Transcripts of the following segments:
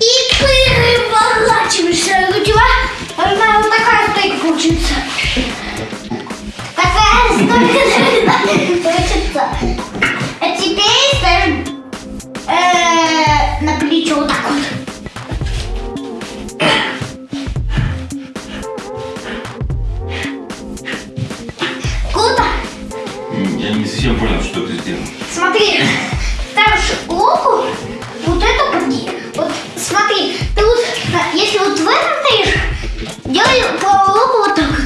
И переворачиваешься. У тебя, знаю, вот такая стойка получится. Такая стойка получится. А теперь ставим э, на плечо вот так вот. Я не совсем понял, что ты сделал. Смотри, ставишь луку, вот эту подги. Вот смотри, ты вот, если вот в этом стоишь, делай луку вот так вот.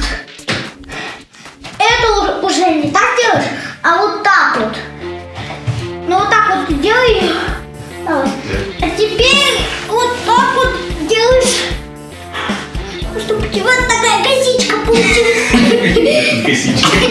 Это уже, не так делаешь, а вот так вот. Ну вот так вот делай. А теперь вот так вот делаешь, чтобы у тебя такая косичка получилась. Косичка.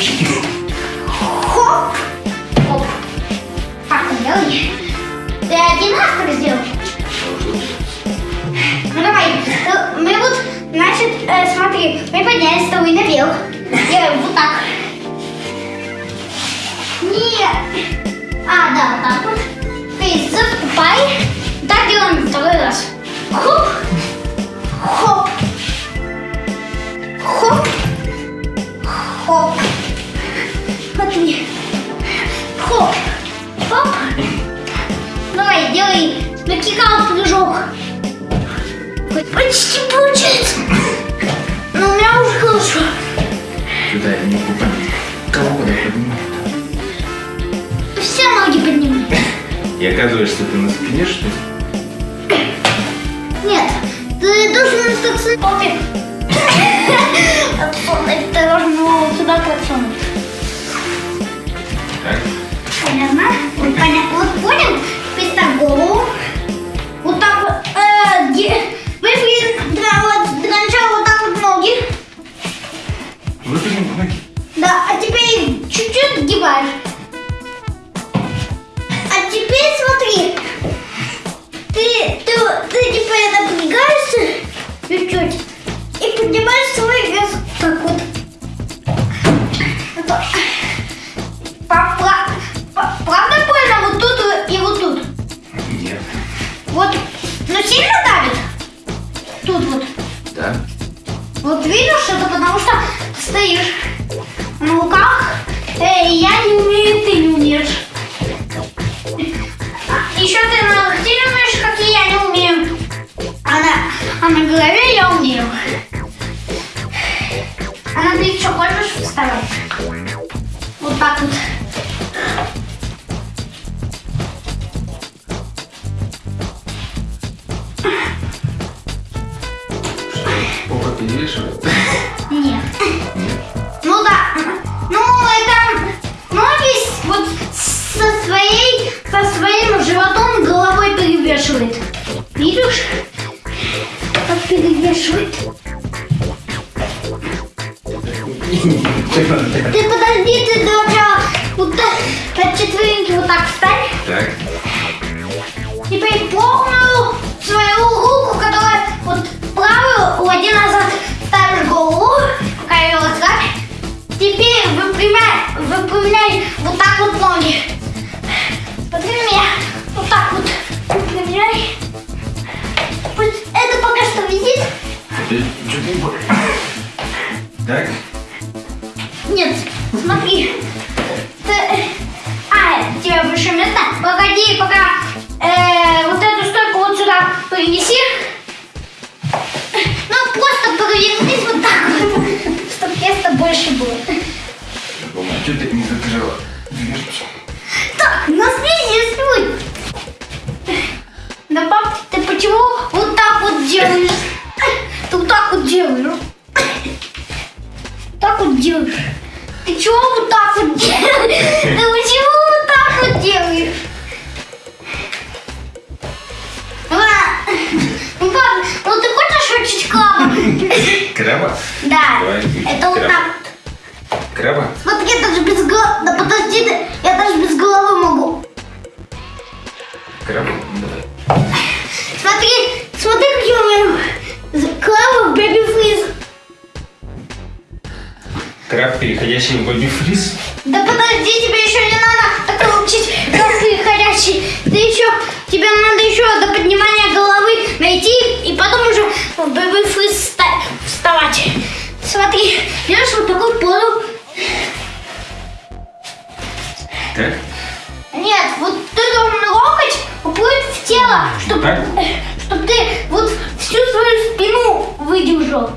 Хоп. Хоп. Так, делай. Ты один раз так сделал? Ну давай, э, мы вот, значит, э, смотри, мы поднялись с тобой наверх. Делаем вот так. Нет. А, да, вот так вот. Ты заступай. Так делаем второй раз. Хоп. Почти получается. Но у меня уже хорошо. Сюда я не понять. Кого куда поднимать? Все ноги поднимай. И оказывается, ты на спине, что ли? Нет, ты должен остаться. Отсунуть, ты должен его сюда подсунуть. Так. Понятно? Понятно. Вот понял? Сгибаешь. А теперь смотри. Ты, ты, ты типа напрягаешься чуть-чуть и поднимаешь свой вес так вот. Правда больно вот тут и вот тут? Нет. Вот, ну сильно давит? Тут вот. Да. Вот видишь, это потому что стоишь на руках. Эй, я не умею, ты не умеешь. Еще ты локте не умеешь, как и я не умею. А на, а на голове я умею. А на плечо хочешь вставать? Вот так вот. Перевешивает? Ты подожди, ты сначала вот так, на четвереньки вот так встань. Так. Теперь полную свою руку, которая вот правую, уводи назад, ставишь голову, пока ее расслабь. Теперь выпрямляй, выпрямляй вот так вот ноги. Смотри на меня. Вот так вот выпрямляй. Вот это пока что висит. Так. Краба? Смотри, я даже без головы... Да подожди, ты, я даже без головы могу. Краба? Давай. Смотри, смотри, какие у меня клавы в Baby Freeze. Краб, переходящий в Бобби Фриз? Да подожди, тебе еще не надо так учить как переходящий. Ты еще, тебе надо еще до поднимания головы найти Так? Чтоб ты вот всю свою спину выдержал.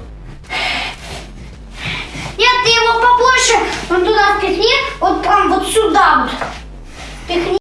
Нет, ты его побольше, он туда впихни, вот прям вот сюда вот. Впихни.